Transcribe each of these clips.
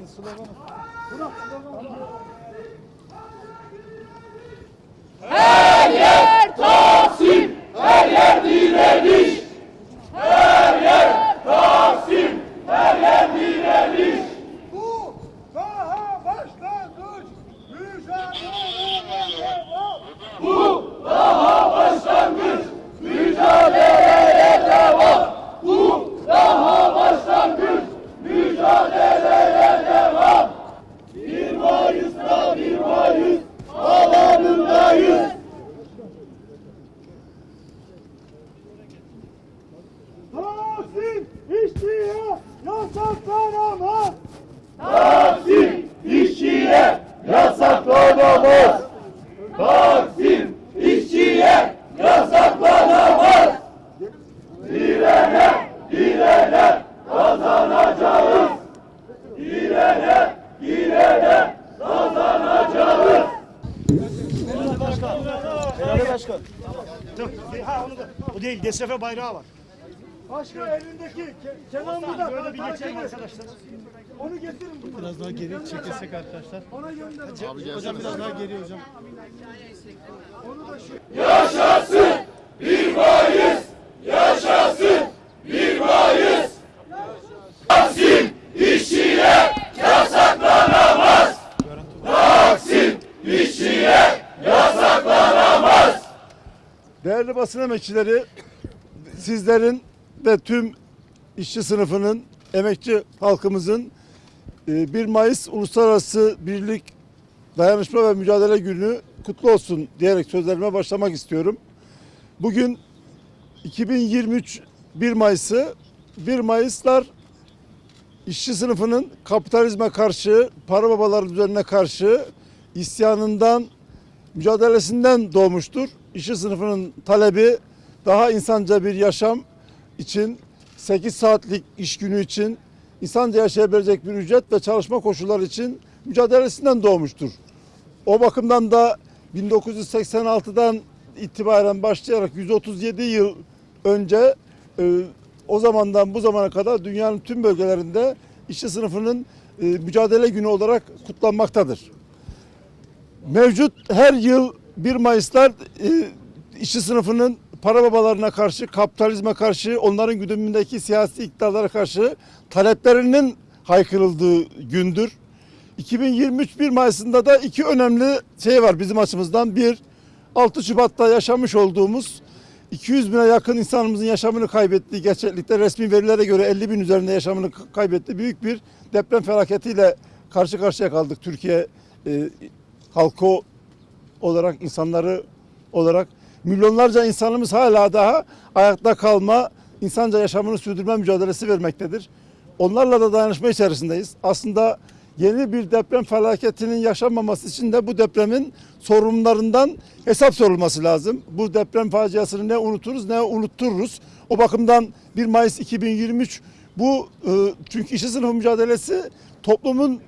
Edin sloganı. Bırak sloganı. Her yer Taksim, her yer direniş. Her yer Taksim, her yer direniş. Bu daha başlangıç. Mücadele devam. Bu daha başlangıç. Mücadeleye devam. Bu daha başlangıç. Mücadeleye devam. 1 Mayıs'ta 1 Mayıs alanındayız. Taksim işçiye yasaklanamaz. Taksim işçiye yasaklanamaz. Taksim işçiye yasaklanamaz. Direne, direne kazanacağız. Direne, direne kazanacağız. Ha onu da. O değil. DSF bayrağı var. Başka elindeki ke Kenan bu da Böyle bir geçelim arkadaşlar. Onu getirin burada. Biraz daha geri çekilsek arkadaşlar. Ona gönderin. Hocam biraz daha geri hocam. Onu da şu Yaşasın 1 Mayıs! Yaşasın 1 Mayıs! Taksim işçiye yasaklanamaz! Taksim işçiye yasaklanamaz! Değerli basın emekçileri, sizlerin ve tüm işçi sınıfının, emekçi halkımızın 1 Mayıs Uluslararası Birlik Dayanışma ve Mücadele Günü kutlu olsun diyerek sözlerime başlamak istiyorum. Bugün 2023 1 Mayıs'ı 1 Mayıslar işçi sınıfının kapitalizme karşı, para babaları düzenine karşı isyanından, mücadelesinden doğmuştur. İşçi sınıfının talebi daha insanca bir yaşam için, 8 saatlik iş günü için, insanca yaşayabilecek bir ücret ve çalışma koşulları için mücadelesinden doğmuştur. O bakımdan da 1986'dan itibaren başlayarak 137 yıl önce e, o zamandan bu zamana kadar dünyanın tüm bölgelerinde işçi sınıfının e, mücadele günü olarak kutlanmaktadır. Mevcut her yıl 1 Mayıs'lar e, işçi sınıfının para babalarına karşı, kapitalizme karşı, onların güdümündeki siyasi iktidarlara karşı taleplerinin haykırıldığı gündür. 2023 1 Mayıs'ında da iki önemli şey var bizim açımızdan. Bir, 6 Şubat'ta yaşamış olduğumuz 200 bine yakın insanımızın yaşamını kaybettiği gerçeklikte resmi verilere göre 50 bin üzerinde yaşamını kaybetti. Büyük bir deprem felaketiyle karşı karşıya kaldık Türkiye e, halkı olarak, insanları olarak. Milyonlarca insanımız hala daha ayakta kalma, insanca yaşamını sürdürme mücadelesi vermektedir. Onlarla da dayanışma içerisindeyiz. Aslında yeni bir deprem felaketinin yaşanmaması için de bu depremin sorumlularından hesap sorulması lazım. Bu deprem faciasını ne unuturuz ne unuttururuz. O bakımdan 1 Mayıs 2023 bu e, çünkü işçi sınıfı mücadelesi toplumun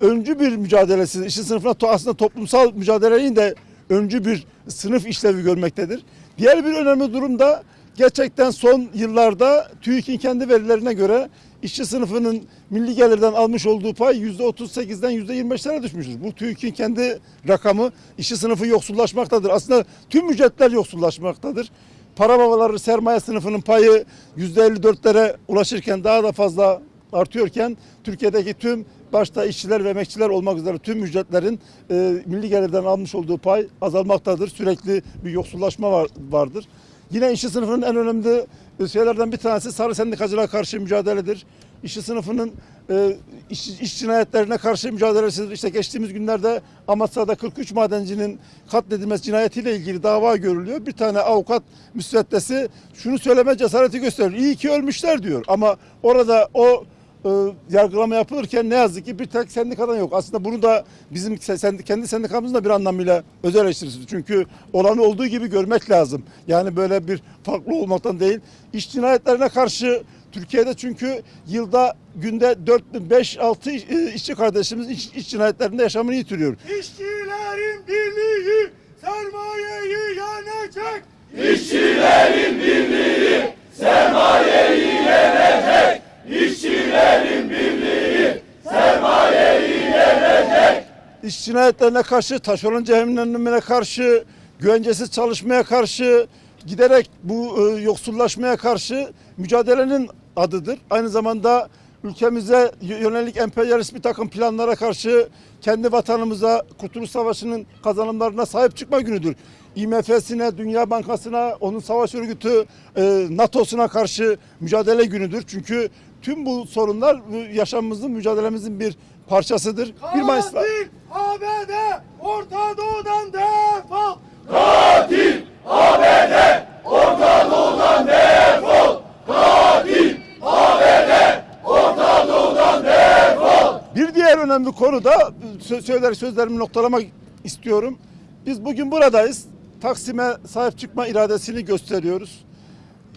öncü bir mücadelesi. İşçi sınıfına aslında toplumsal mücadelenin de öncü bir sınıf işlevi görmektedir. Diğer bir önemli durum da gerçekten son yıllarda TÜİK'in kendi verilerine göre işçi sınıfının milli gelirden almış olduğu pay %38'den %25'lere düşmüştür. Bu TÜİK'in kendi rakamı. İşçi sınıfı yoksullaşmaktadır. Aslında tüm ücretler yoksullaşmaktadır. Para babaları sermaye sınıfının payı %54'lere ulaşırken daha da fazla artıyorken Türkiye'deki tüm başta işçiler ve emekçiler olmak üzere tüm ücretlerin e, milli gelirden almış olduğu pay azalmaktadır. Sürekli bir yoksullaşma var, vardır. Yine işçi sınıfının en önemli şeylerden bir tanesi sarı sendikacılığa karşı mücadeledir. İşçi sınıfının e, iş, iş cinayetlerine karşı mücadelesidir. İşte geçtiğimiz günlerde Amasya'da 43 madencinin katledilmesi cinayetiyle ilgili dava görülüyor. Bir tane avukat müsveddesi şunu söyleme cesareti gösteriyor. İyi ki ölmüşler diyor. Ama orada o e, yargılama yapılırken ne yazık ki bir tek sendikadan yok. Aslında bunu da bizim sendi- kendi sendikamızın da bir anlamıyla eleştirisi. Çünkü olanı olduğu gibi görmek lazım. Yani böyle bir farklı olmaktan değil. İş cinayetlerine karşı Türkiye'de çünkü yılda günde 4 5 6 işçi kardeşimiz iş, iş cinayetlerinde yaşamını yitiriyor. İşçilerin birliği sermayeyi yenecek. İşçilerin birliği sermayeyi yenecek. İşçilerin birliği sermayeyi yenecek. İş cinayetlerine karşı, taşeron cehennemine karşı, güvencesiz çalışmaya karşı, giderek bu e, yoksullaşmaya karşı mücadelenin adıdır. Aynı zamanda ülkemize yönelik emperyalist bir takım planlara karşı kendi vatanımıza Kurtuluş Savaşı'nın kazanımlarına sahip çıkma günüdür. IMF'sine, Dünya Bankası'na, onun savaş örgütü e, NATO'suna karşı mücadele günüdür. Çünkü tüm bu sorunlar yaşamımızın, mücadelemizin bir parçasıdır. 1 Mayıs'ta Katil ABD Orta Doğu'dan defol. Katil ABD Orta Doğu'dan defol. Katil ABD Orta Doğu'dan defol. Bir diğer önemli konu da sö- söyler sözlerimi noktalamak istiyorum. Biz bugün buradayız. Taksim'e sahip çıkma iradesini gösteriyoruz.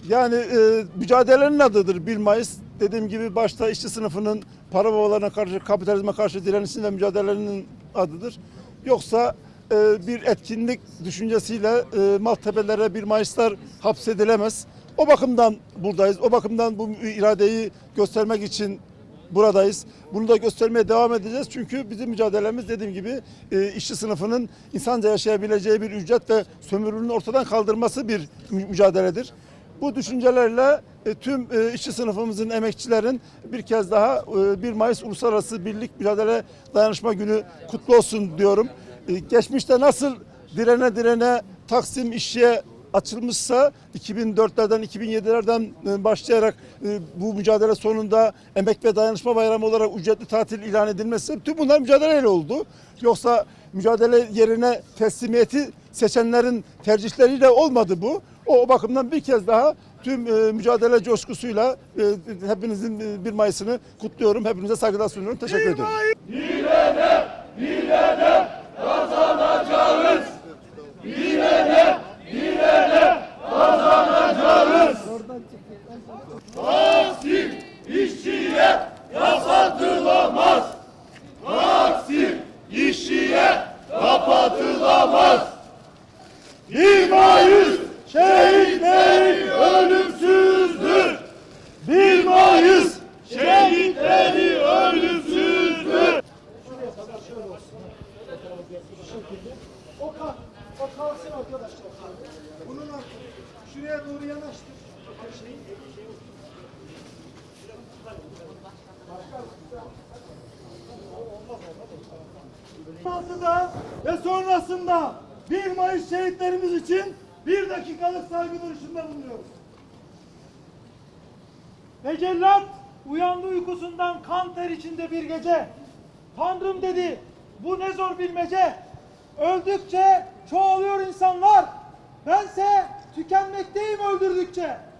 Yani e, mücadelenin adıdır 1 Mayıs. Dediğim gibi başta işçi sınıfının para babalarına karşı, kapitalizme karşı direnişinin ve mücadelenin adıdır. Yoksa e, bir etkinlik düşüncesiyle e, Maltepe'lere 1 Mayıslar hapsedilemez. O bakımdan buradayız. O bakımdan bu iradeyi göstermek için buradayız. Bunu da göstermeye devam edeceğiz. Çünkü bizim mücadelemiz dediğim gibi e, işçi sınıfının insanca yaşayabileceği bir ücret ve sömürünün ortadan kaldırması bir mü- mücadeledir. Bu düşüncelerle e, tüm e, işçi sınıfımızın, emekçilerin bir kez daha e, 1 Mayıs Uluslararası Birlik Mücadele Dayanışma Günü kutlu olsun diyorum. E, Geçmişte nasıl direne direne Taksim işçiye açılmışsa 2004'lerden 2007'lerden e, başlayarak e, bu mücadele sonunda Emek ve Dayanışma Bayramı olarak ücretli tatil ilan edilmesi tüm bunlar mücadeleyle oldu. Yoksa mücadele yerine teslimiyeti seçenlerin tercihleriyle olmadı bu. O, o bakımdan bir kez daha tüm e, mücadele coşkusuyla e, hepinizin e, 1 Mayıs'ını kutluyorum. Hepinize saygılar sunuyorum. Teşekkür ediyorum. Taksim işçiye kapatılamaz. Taksim işçiye kapatılamaz. 1 Mayıs şehitlerin ölümsüzdür. 1 Mayıs şehitleri ölümsüzdür. O kalk. O kalksın arkadaşlar. Bunun şuraya doğru yanaştır. Sonrasında ve sonrasında 1 Mayıs şehitlerimiz için bir dakikalık saygı duruşunda bulunuyoruz. Ve cellat uyandı uykusundan kan ter içinde bir gece. Tanrım dedi bu ne zor bilmece. Öldükçe çoğalıyor insanlar. Bense tükenmekteyim öldürdükçe.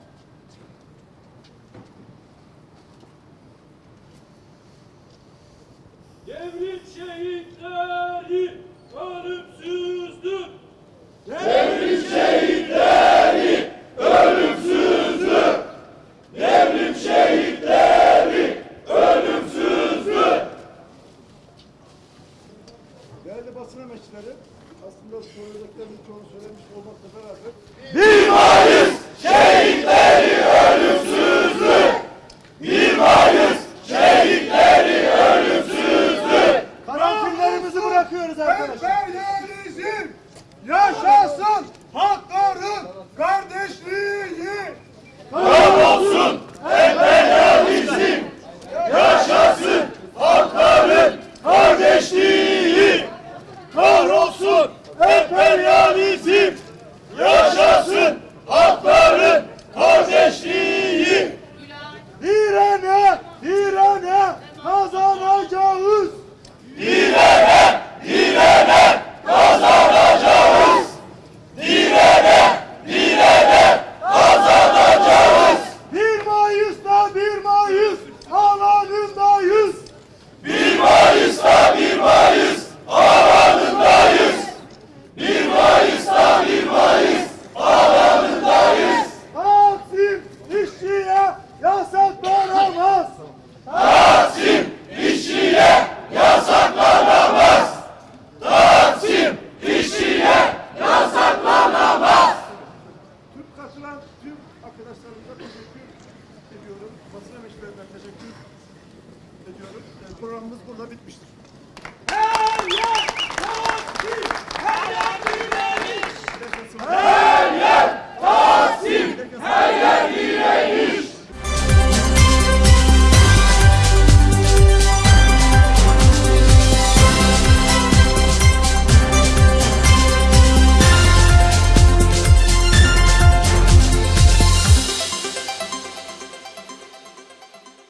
Devrim şehitleri ölümsüzdür. Devrim şehitleri ölümsüzdür. Değerli basın emekçileri, aslında söyleyeceklerin çoğunu söyledim. 1 Mayıs